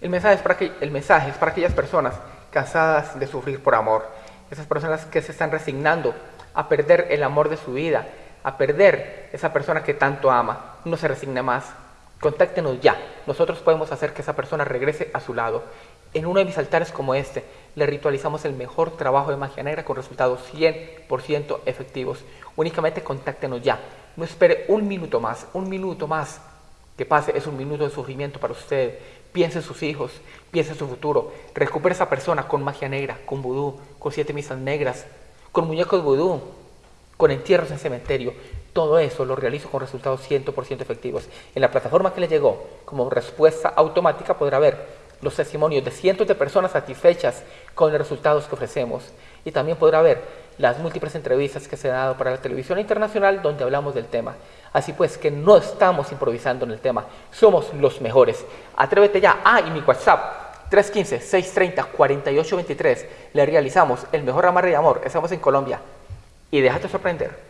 El mensaje, es para el mensaje es para aquellas personas cansadas de sufrir por amor, esas personas que se están resignando a perder el amor de su vida, a perder esa persona que tanto ama. No se resigne más. Contáctenos ya. Nosotros podemos hacer que esa persona regrese a su lado. En uno de mis altares como este, le ritualizamos el mejor trabajo de magia negra con resultados 100% efectivos. Únicamente contáctenos ya. No espere un minuto más, un minuto más que pase es un minuto de sufrimiento para usted. Piense en sus hijos, piense en su futuro. Recupere esa persona con magia negra, con vudú, con siete misas negras, con muñecos vudú, con entierros en cementerio. Todo eso lo realizo con resultados 100% efectivos. En la plataforma que le llegó, como respuesta automática, podrá ver los testimonios de cientos de personas satisfechas con los resultados que ofrecemos. Y también podrá ver las múltiples entrevistas que se han dado para la televisión internacional donde hablamos del tema. Así pues, que no estamos improvisando en el tema, somos los mejores. Atrévete ya. Ah, y mi WhatsApp, 315-630-4823. Le realizamos el mejor amarre de amor. Estamos en Colombia. Y déjate sorprender.